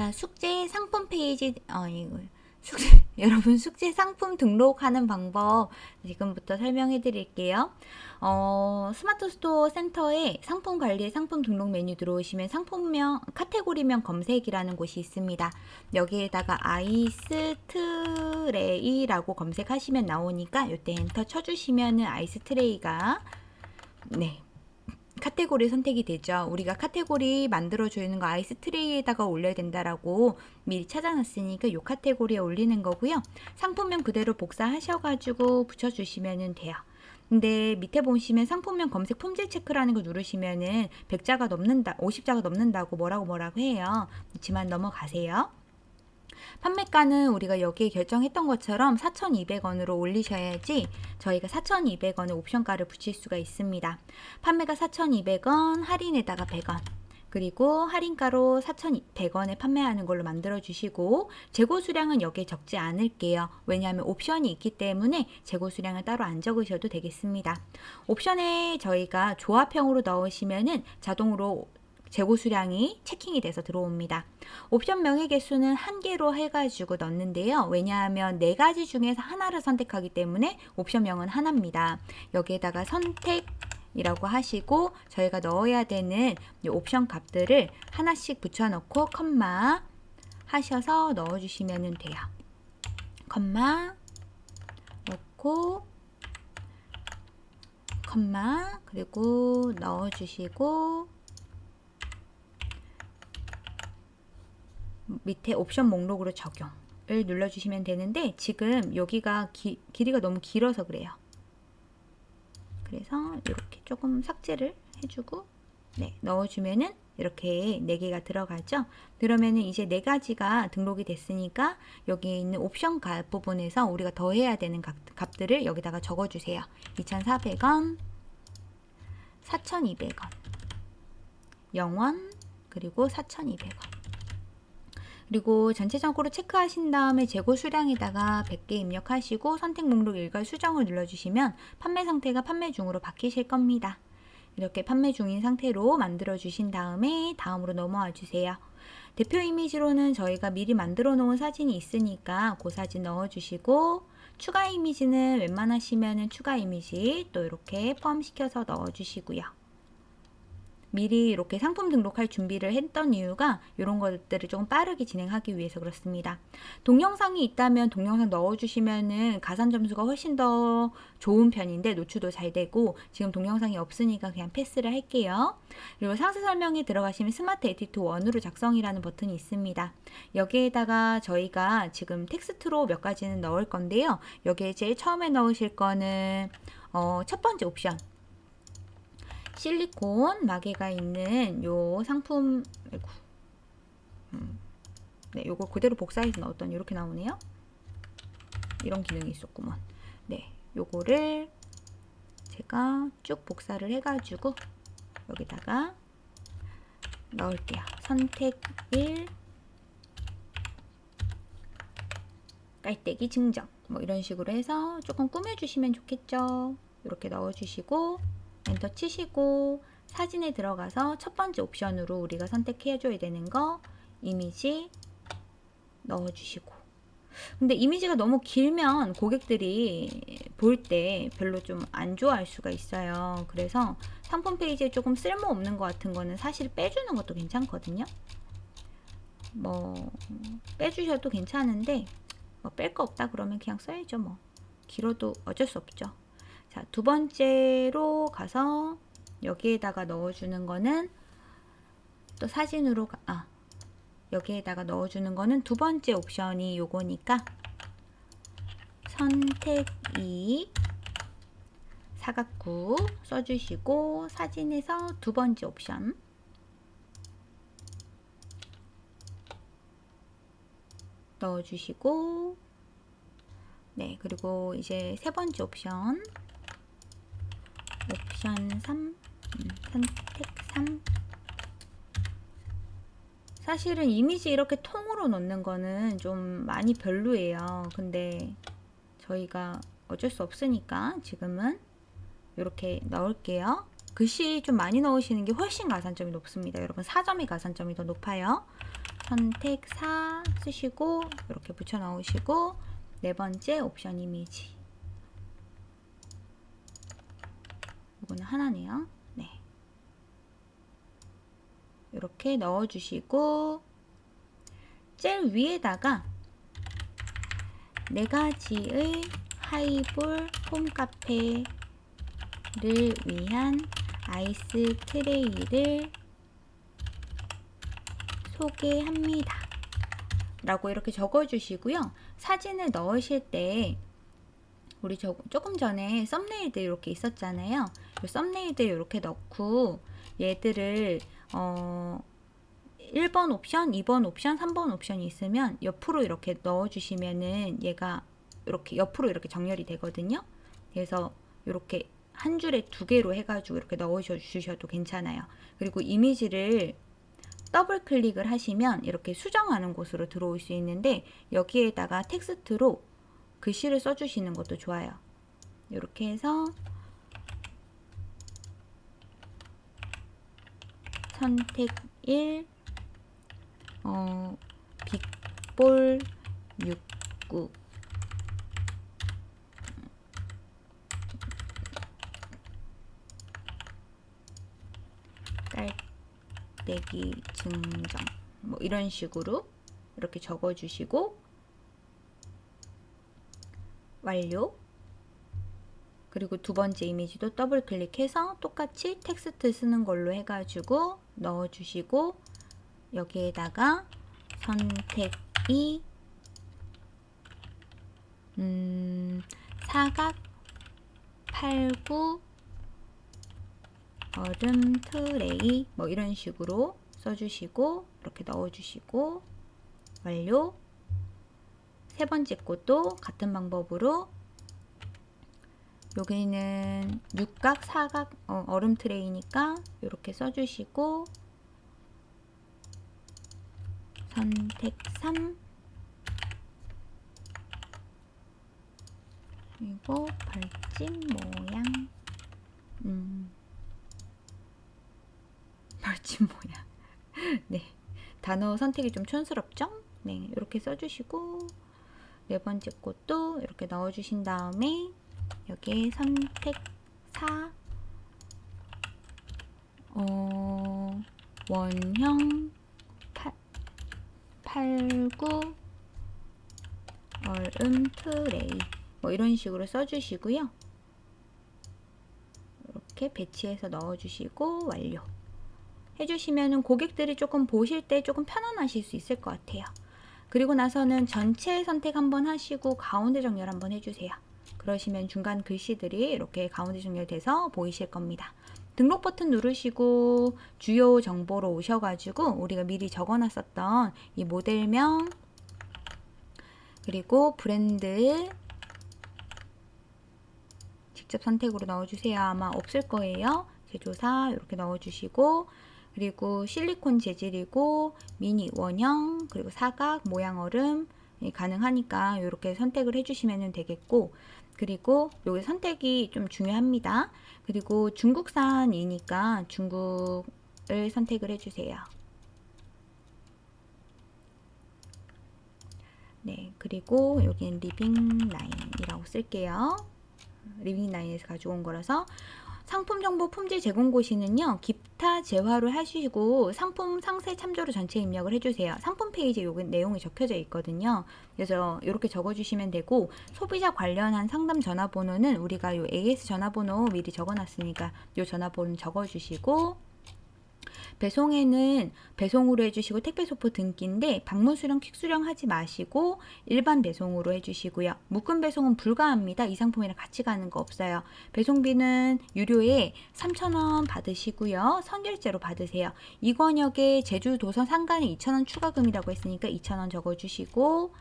자, 숙제 상품 페이지, 어, 이거, 숙제, 여러분 숙제 상품 등록하는 방법 지금부터 설명해 드릴게요. 어, 스마트 스토어 센터에 상품 관리 상품 등록 메뉴 들어오시면 상품명, 카테고리명 검색이라는 곳이 있습니다. 여기에다가 ice tray라고 검색하시면 나오니까 이때 엔터 쳐주시면은 ice tray가 네, 카테고리 선택이 되죠. 우리가 카테고리 만들어주는 거 ice tray에다가 올려야 된다라고 미리 찾아놨으니까 이 카테고리에 올리는 거고요. 상품명 그대로 복사하셔가지고 붙여주시면 돼요. 근데 밑에 보시면 상품명 검색 품질 체크라는 거 누르시면은 100자가 넘는다, 50자가 넘는다고 뭐라고 뭐라고 해요. 그렇지만 넘어가세요. 판매가는 우리가 여기에 결정했던 것처럼 4,200원으로 올리셔야지 저희가 4,200원의 옵션가를 붙일 수가 있습니다. 판매가 4,200원, 할인에다가 100원. 그리고 할인가로 4,100원에 판매하는 걸로 만들어 주시고 재고 수량은 여기에 적지 않을게요. 왜냐하면 옵션이 있기 때문에 재고 수량을 따로 안 적으셔도 되겠습니다. 옵션에 저희가 조합형으로 넣으시면은 자동으로 재고 수량이 체킹이 돼서 들어옵니다. 옵션 명의 개수는 한 개로 해가지고 넣는데요. 왜냐하면 네 가지 중에서 하나를 선택하기 때문에 옵션명은 하나입니다. 여기에다가 선택 이라고 하시고 저희가 넣어야 되는 옵션 값들을 하나씩 붙여넣고 컴마 하셔서 넣어주시면 돼요. 컴마 넣고 컴마 그리고 넣어주시고 밑에 옵션 목록으로 적용을 눌러주시면 되는데 지금 여기가 기, 길이가 너무 길어서 그래요. 그래서 이렇게 조금 삭제를 해주고 네, 넣어주면은 이렇게 4개가 들어가죠. 그러면은 이제 4가지가 등록이 됐으니까 여기 있는 옵션 값 부분에서 우리가 더해야 되는 값, 값들을 여기다가 적어주세요. 2,400원, 4,200원, 0원, 그리고 4,200원. 그리고 전체적으로 체크하신 다음에 재고 수량에다가 100개 입력하시고 선택 목록 일괄 수정을 눌러주시면 판매 상태가 판매 중으로 바뀌실 겁니다. 이렇게 판매 중인 상태로 만들어 주신 다음에 다음으로 넘어와 주세요. 대표 이미지로는 저희가 미리 만들어 놓은 사진이 있으니까 그 사진 넣어 주시고 추가 이미지는 웬만하시면 추가 이미지 또 이렇게 포함시켜서 넣어 주시고요. 미리 이렇게 상품 등록할 준비를 했던 이유가 이런 것들을 조금 빠르게 진행하기 위해서 그렇습니다. 동영상이 있다면 동영상 넣어주시면은 가산 점수가 훨씬 더 좋은 편인데 노출도 잘 되고 지금 동영상이 없으니까 그냥 패스를 할게요. 그리고 상세 설명에 들어가시면 스마트 에디터 1으로 작성이라는 버튼이 있습니다. 여기에다가 저희가 지금 텍스트로 몇 가지는 넣을 건데요. 여기에 제일 처음에 넣으실 거는 어, 첫 번째 옵션 실리콘 마개가 있는 요 상품 아이고, 음, 네, 요거 그대로 복사해서 넣었더니 이렇게 나오네요. 이런 기능이 있었구먼. 네, 요거를 제가 쭉 복사를 해가지고 여기다가 넣을게요. 선택 1 깔때기 증정 뭐 이런 식으로 해서 조금 꾸며주시면 좋겠죠. 이렇게 넣어주시고 엔터 치시고 사진에 들어가서 첫 번째 옵션으로 우리가 선택해 줘야 되는 거 이미지 넣어주시고. 근데 이미지가 너무 길면 고객들이 볼 때 별로 좀 안 좋아할 수가 있어요. 그래서 상품 페이지에 조금 쓸모없는 것 같은 거는 사실 빼주는 것도 괜찮거든요. 뭐 빼주셔도 괜찮은데 뭐 뺄 거 없다 그러면 그냥 써야죠 뭐. 길어도 어쩔 수 없죠 자, 두 번째로 가서 여기에다가 넣어주는 거는 또 사진으로 가, 아, 여기에다가 넣어주는 거는 두 번째 옵션이 요거니까 선택 2 사각구 써주시고 사진에서 두 번째 옵션. 넣어주시고 네 그리고 이제 세 번째 옵션 옵션 3 음, 선택 3 사실은 이미지 이렇게 통으로 넣는 거는 좀 많이 별로예요. 근데 저희가 어쩔 수 없으니까 지금은 이렇게 넣을게요. 글씨 좀 많이 넣으시는 게 훨씬 가산점이 높습니다. 여러분 4점이 가산점이 더 높아요. 선택 4 쓰시고 이렇게 붙여 넣으시고 네 번째 옵션 이미지 이거는 하나네요. 네. 이렇게 넣어 주시고 제일 위에다가 네 가지의 하이볼 홈카페를 위한 아이스 트레이를 소개합니다. 라고 이렇게 적어 주시고요. 사진을 넣으실 때 우리 저, 조금 전에 썸네일들 이렇게 있었잖아요. 이 썸네일들 이렇게 넣고 얘들을 어 1번 옵션, 2번 옵션, 3번 옵션이 있으면 옆으로 이렇게 넣어 주시면은 얘가 이렇게 옆으로 이렇게 정렬이 되거든요. 그래서 이렇게 한 줄에 두 개로 해가지고 이렇게 넣어 주셔도 괜찮아요. 그리고 이미지를 더블 클릭을 하시면 이렇게 수정하는 곳으로 들어올 수 있는데 여기에다가 텍스트로 글씨를 써주시는 것도 좋아요. 이렇게 해서 선택 1 어, 빅볼 69 깔때기 증정. 뭐 이런 식으로 이렇게 적어주시고 완료. 그리고 두 번째 이미지도 더블 클릭해서 똑같이 텍스트 쓰는 걸로 해가지고 넣어주시고 여기에다가 선택이 음, 사각 89 얼음 트레이 뭐 이런 식으로 써주시고 이렇게 넣어주시고 완료. 세 번째 것도 같은 방법으로 여기는 육각, 사각, 어, 얼음 트레이니까 이렇게 써주시고 선택 3 그리고 벌집 모양. 음, 벌집 모양. 네. 단어 선택이 좀 촌스럽죠? 네. 이렇게 써주시고 네 번째 것도 이렇게 넣어주신 다음에 여기에 선택 4 어, 원형 8, 89 얼음 트레이 뭐 이런 식으로 써주시고요. 이렇게 배치해서 넣어주시고 완료 해주시면은 고객들이 조금 보실 때 조금 편안하실 수 있을 것 같아요. 그리고 나서는 전체 선택 한번 하시고 가운데 정렬 한번 해주세요. 그러시면 중간 글씨들이 이렇게 가운데 정렬돼서 보이실 겁니다. 등록 버튼 누르시고 주요 정보로 오셔가지고 우리가 미리 적어놨었던 이 모델명 그리고 브랜드 직접 선택으로 넣어주세요. 아마 없을 거예요. 제조사 이렇게 넣어주시고 그리고 실리콘 재질이고 미니 원형 그리고 사각 모양 얼음 가능하니까 이렇게 선택을 해주시면 되겠고 그리고 여기 선택이 좀 중요합니다. 그리고 중국산이니까 중국을 선택을 해주세요. 네, 그리고 여기는 리빙 라인이라고 쓸게요. 리빙 라인에서 가져온 거라서 상품 정보 품질 제공 고시는요. 기타 재화를 하시고 상품 상세 참조로 전체 입력을 해주세요. 상품 페이지에 요 내용이 적혀져 있거든요. 그래서 이렇게 적어주시면 되고 소비자 관련한 상담 전화번호는 우리가 요 AS 전화번호 미리 적어놨으니까 요 전화번호 적어주시고 배송에는 배송으로 해주시고 택배 소포 등기인데 방문 수령 퀵 수령 하지 마시고 일반 배송으로 해주시고요. 묶음 배송은 불가합니다. 이 상품이랑 같이 가는 거 없어요. 배송비는 유료에 3,000원 받으시고요. 선결제로 받으세요. 이권역에 제주 도선 상간에 2,000원 추가금이라고 했으니까 2,000원 적어주시고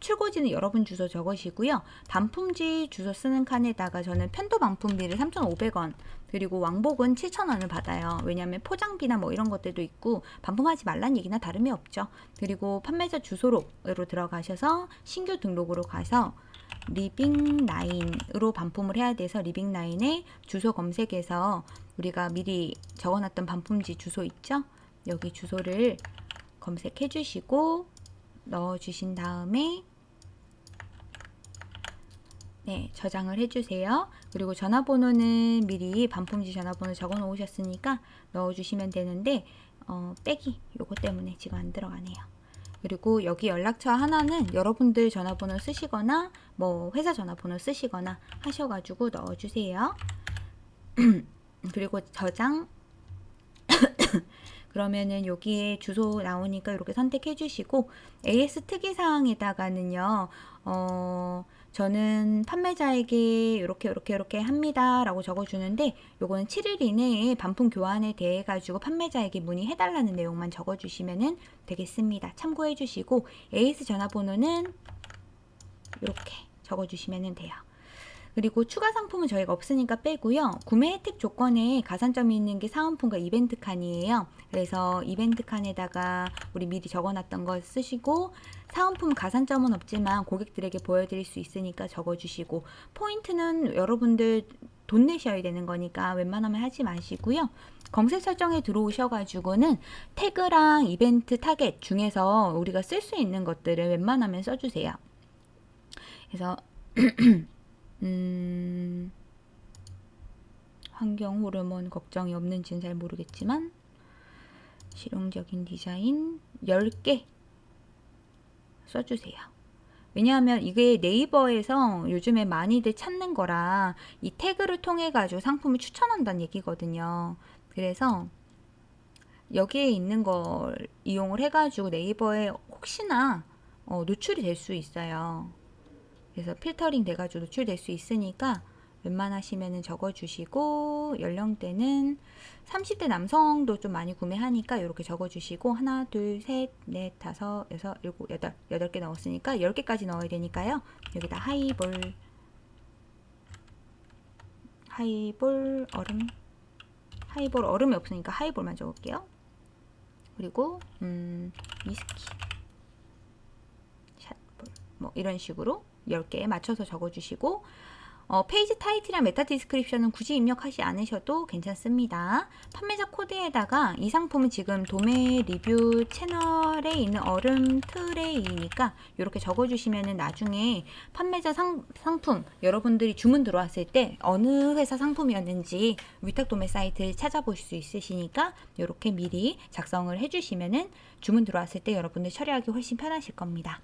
출고지는 여러분 주소 적으시고요. 반품지 주소 쓰는 칸에다가 저는 편도 반품비를 3,500원 그리고 왕복은 7,000원을 받아요. 왜냐하면 포장비나 뭐 이런 것들도 있고 반품하지 말란 얘기나 다름이 없죠. 그리고 판매자 주소로 들어가셔서 신규 등록으로 가서 리빙라인으로 반품을 해야 돼서 리빙라인에 주소 검색해서 우리가 미리 적어놨던 반품지 주소 있죠? 여기 주소를 검색해 주시고 넣어 주신 다음에 네, 저장을 해주세요. 그리고 전화번호는 미리 반품지 전화번호 적어 놓으셨으니까 넣어주시면 되는데 어, 빼기 요거 때문에 지금 안 들어가네요. 그리고 여기 연락처 하나는 여러분들 전화번호 쓰시거나 뭐 회사 전화번호 쓰시거나 하셔가지고 넣어주세요. 그리고 저장 그러면은 여기에 주소 나오니까 이렇게 선택해 주시고 AS 특이사항에다가는요 어 저는 판매자에게 이렇게 이렇게 이렇게 합니다 라고 적어주는데 요거는 7일 이내에 반품 교환에 대해 가지고 판매자에게 문의해 달라는 내용만 적어주시면 되겠습니다. 참고해 주시고 AS 전화번호는 이렇게 적어주시면 돼요 그리고 추가 상품은 저희가 없으니까 빼고요. 구매 혜택 조건에 가산점이 있는 게 사은품과 이벤트 칸이에요. 그래서 이벤트 칸에다가 우리 미리 적어놨던 거 쓰시고 사은품 가산점은 없지만 고객들에게 보여드릴 수 있으니까 적어주시고 포인트는 여러분들 돈 내셔야 되는 거니까 웬만하면 하지 마시고요. 검색 설정에 들어오셔가지고는 태그랑 이벤트 타겟 중에서 우리가 쓸 수 있는 것들을 웬만하면 써주세요. 그래서 음, 환경 호르몬 걱정이 없는지는 잘 모르겠지만 실용적인 디자인 10개 써주세요. 왜냐하면 이게 네이버에서 요즘에 많이들 찾는 거라 이 태그를 통해 가지고 상품을 추천한다는 얘기거든요. 그래서 여기에 있는 걸 이용을 해가지고 네이버에 혹시나 어, 노출이 될 수 있어요. 그래서 필터링 돼가지고 노출될 수 있으니까 웬만하시면 적어주시고 연령대는 30대 남성도 좀 많이 구매하니까 이렇게 적어주시고 하나 둘 셋 넷 다섯 여섯 일곱 여덟 여덟 개 넣었으니까 10개까지 넣어야 되니까요. 여기다 하이볼 하이볼 얼음 하이볼 얼음이 없으니까 하이볼만 적을게요. 그리고 음, 위스키 샷볼 뭐 이런 식으로 10개에 맞춰서 적어주시고 어, 페이지 타이틀이랑 meta description은 굳이 입력하지 않으셔도 괜찮습니다. 판매자 코드에다가 이 상품은 지금 도매 리뷰 채널에 있는 얼음 tray니까 이렇게 적어주시면 나중에 판매자 상, 상품 여러분들이 주문 들어왔을 때 어느 회사 상품이었는지 위탁 도매 사이트를 찾아보실 수 있으시니까 이렇게 미리 작성을 해주시면 주문 들어왔을 때 여러분들 처리하기 훨씬 편하실 겁니다.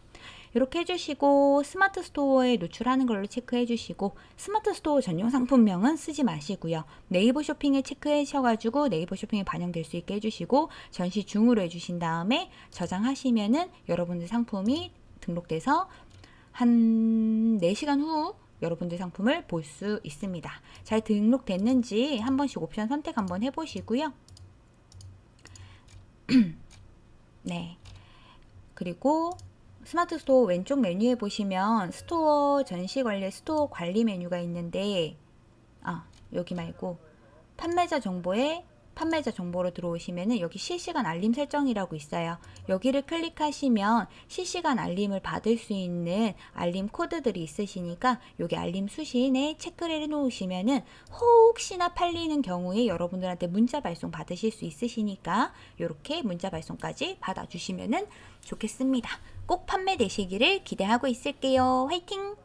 이렇게 해주시고 스마트 스토어에 노출하는 걸로 체크해 주시고 스마트 스토어 전용 상품명은 쓰지 마시고요. 네이버 쇼핑에 체크하셔가지고 네이버 쇼핑에 반영될 수 있게 해주시고 전시 중으로 해주신 다음에 저장하시면은 여러분들 상품이 등록돼서 한 4시간 후 여러분들 상품을 볼 수 있습니다. 잘 등록됐는지 한 번씩 옵션 선택 한번 해보시고요. 네. 그리고 스마트 스토어 왼쪽 메뉴에 보시면 스토어 전시 관리 스토어 관리 메뉴가 있는데 아 여기 말고 판매자 정보에 판매자 정보로 들어오시면은 여기 실시간 알림 설정이라고 있어요. 여기를 클릭하시면 실시간 알림을 받을 수 있는 알림 코드들이 있으시니까 여기 알림 수신에 체크를 해 놓으시면은 혹시나 팔리는 경우에 여러분들한테 문자 발송 받으실 수 있으시니까 이렇게 문자 발송까지 받아주시면은 좋겠습니다. 꼭 판매되시기를 기대하고 있을게요. 화이팅!